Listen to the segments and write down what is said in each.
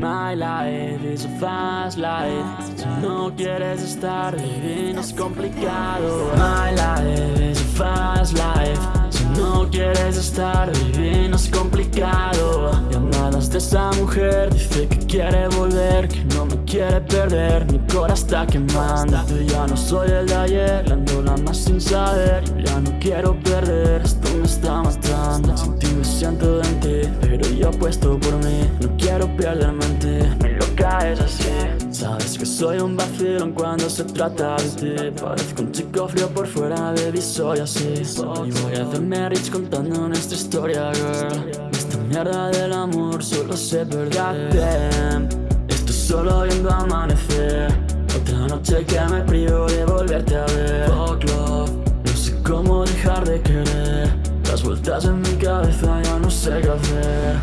My life is a fast life Si no quieres estar viviendo es complicado. My life is a fast life Si no quieres estar viviendo es complicado. Llamadas de esa mujer Dice que quiere volver Que no me quiere perder. Mi corazón está quemando ya no soy el de ayer. La más sin saber ya no quiero perder. Esto me está matando Sin ti me siento en por mí. No quiero perderme en ti Mi loca es así. Sabes que soy un vacilón cuando se trata de ti. Parezco un chico frío por fuera, baby, soy así. Y voy a hacerme rich contando nuestra historia, girl. Esta mierda del amor solo sé perder Estoy solo viendo amanecer. Otra noche que me privo de volverte a ver. Fuck love, no sé cómo dejar de querer. Las vueltas en mi cabeza ya sé qué hacer.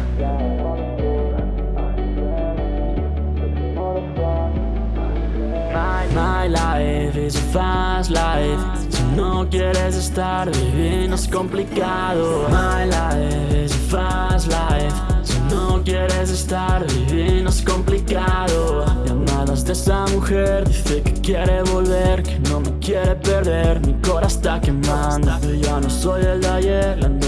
My life is a fast life. Si no quieres estar viviendo es complicado. My life is a fast life. Si no quieres estar viviendo es complicado. Llamadas de esa mujer Dice que quiere volver Que no me quiere perder. Mi corazón está quemando. Yo ya no soy el de ayer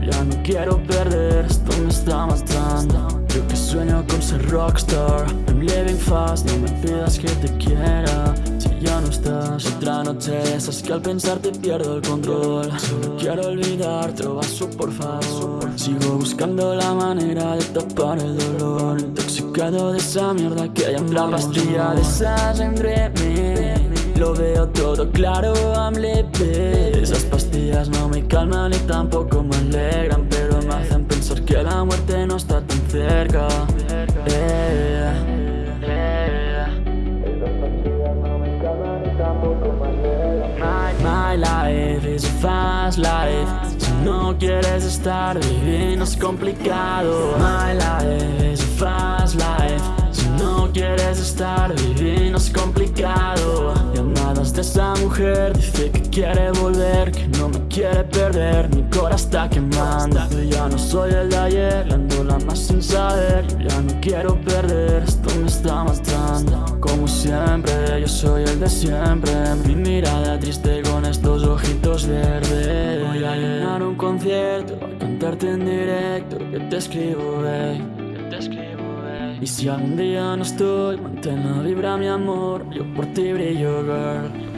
ya no quiero perder Esto me está matando. Yo que sueño con ser rockstar I'm living fast No me pidas que te quiera. Si ya no estás Otra noche de esas que al pensar te pierdo el control. Solo quiero olvidar Otro vaso por favor. Sigo buscando la manera de tapar el dolor. Intoxicado de esa mierda que hay en la pastilla. De esas entre mí lo veo todo claro, I'm living. Esas pastillas no me calman y tampoco me alegran Pero me hacen pensar que la muerte no está tan cerca. Eh, my life is a fast life. Si no quieres estar viviendo es complicado. My life mujer Dice que quiere volver Que no me quiere perder Mi corazón está quemando. Yo ya no soy el de ayer ando la más sin saber. Ya no quiero perder Esto me está matando. Como siempre Yo soy el de siempre. Mi mirada triste con estos ojitos verdes. Voy a llenar un concierto A cantarte en directo Que te escribo, babe. Te escribo, Y si algún día no estoy Mantén la vibra, mi amor. Yo por ti brillo, girl